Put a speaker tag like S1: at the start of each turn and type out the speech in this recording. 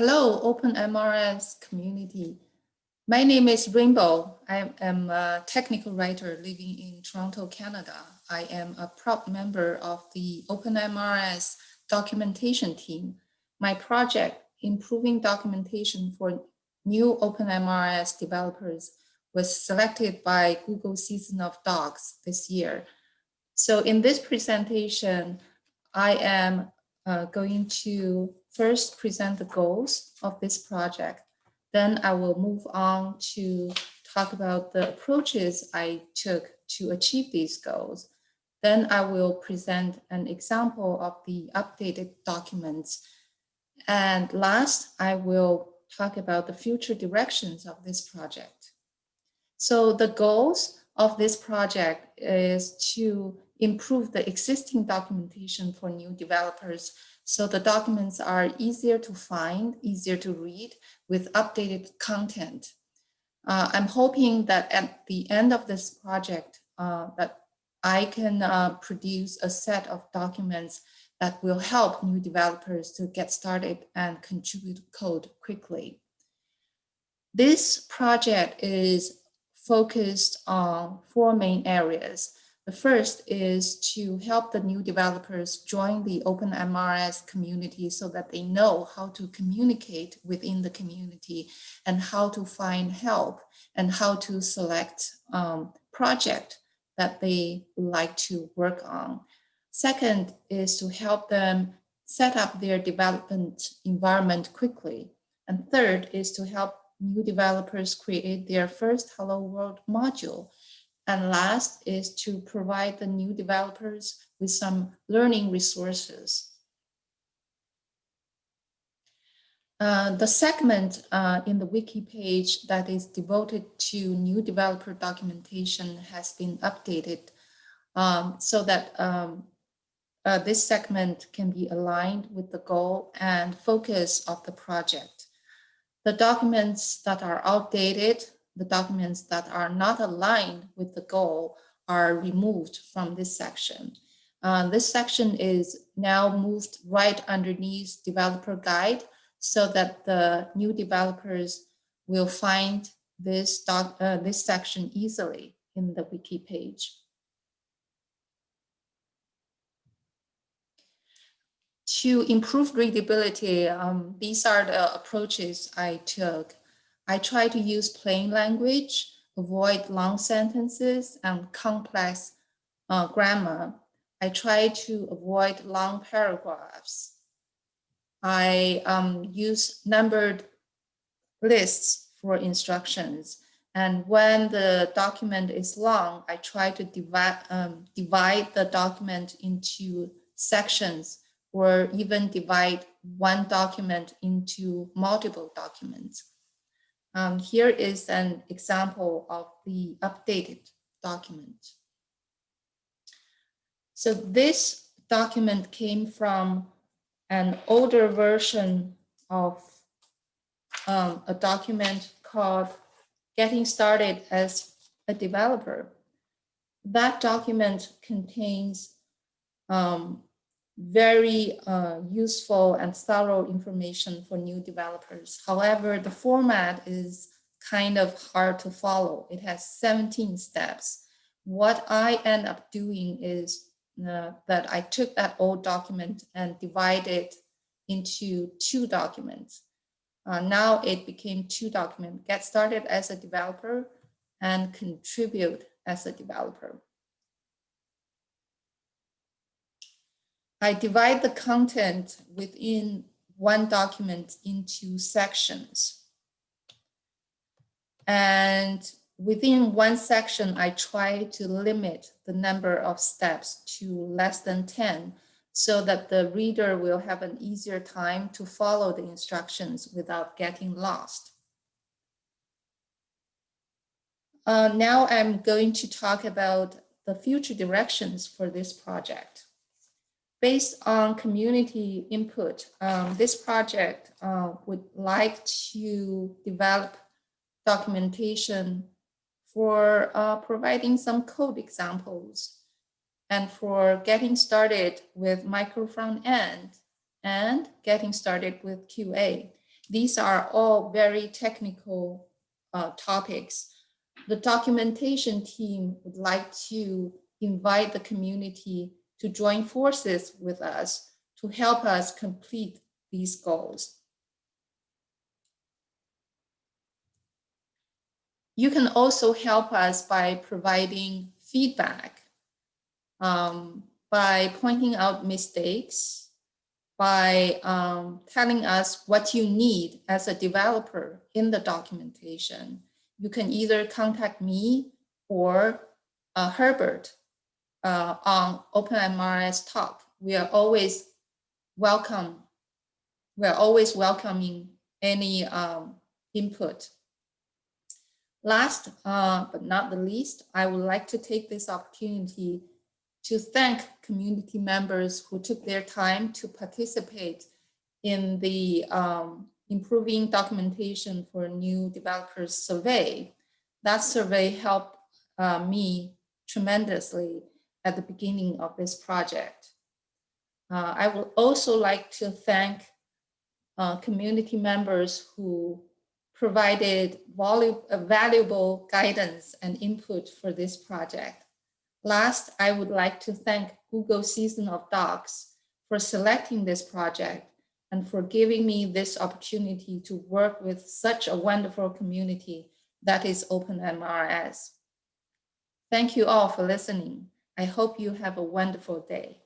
S1: Hello, OpenMRS community. My name is Rainbow. I am a technical writer living in Toronto, Canada. I am a proud member of the OpenMRS documentation team. My project, Improving Documentation for New OpenMRS Developers, was selected by Google Season of Docs this year. So in this presentation, I am uh, going to first present the goals of this project. Then I will move on to talk about the approaches I took to achieve these goals. Then I will present an example of the updated documents. And last, I will talk about the future directions of this project. So the goals of this project is to improve the existing documentation for new developers so the documents are easier to find, easier to read with updated content. Uh, I'm hoping that at the end of this project uh, that I can uh, produce a set of documents that will help new developers to get started and contribute code quickly. This project is focused on four main areas. The first is to help the new developers join the OpenMRS community so that they know how to communicate within the community and how to find help and how to select um, project that they like to work on. Second is to help them set up their development environment quickly. And third is to help new developers create their first Hello World module and last is to provide the new developers with some learning resources. Uh, the segment uh, in the wiki page that is devoted to new developer documentation has been updated um, so that um, uh, this segment can be aligned with the goal and focus of the project. The documents that are outdated the documents that are not aligned with the goal are removed from this section. Uh, this section is now moved right underneath developer guide so that the new developers will find this, doc, uh, this section easily in the wiki page. To improve readability, um, these are the approaches I took I try to use plain language, avoid long sentences and complex uh, grammar. I try to avoid long paragraphs. I um, use numbered lists for instructions. And when the document is long, I try to divide, um, divide the document into sections or even divide one document into multiple documents. Um, here is an example of the updated document. So this document came from an older version of um, a document called Getting Started as a Developer. That document contains um, very uh, useful and thorough information for new developers. However, the format is kind of hard to follow. It has 17 steps. What I end up doing is uh, that I took that old document and divided it into two documents. Uh, now it became two documents, get started as a developer and contribute as a developer. I divide the content within one document into sections. And within one section, I try to limit the number of steps to less than 10 so that the reader will have an easier time to follow the instructions without getting lost. Uh, now I'm going to talk about the future directions for this project based on community input, um, this project uh, would like to develop documentation for uh, providing some code examples and for getting started with micro front end and getting started with QA. these are all very technical uh, topics. The documentation team would like to invite the community to join forces with us to help us complete these goals. You can also help us by providing feedback, um, by pointing out mistakes, by um, telling us what you need as a developer in the documentation. You can either contact me or uh, Herbert uh, on OpenMRS Talk. We are always welcome. We are always welcoming any um, input. Last uh, but not the least, I would like to take this opportunity to thank community members who took their time to participate in the um, improving documentation for new developers survey. That survey helped uh, me tremendously at the beginning of this project. Uh, I would also like to thank uh, community members who provided valuable guidance and input for this project. Last, I would like to thank Google Season of Docs for selecting this project and for giving me this opportunity to work with such a wonderful community that is OpenMRS. Thank you all for listening. I hope you have a wonderful day.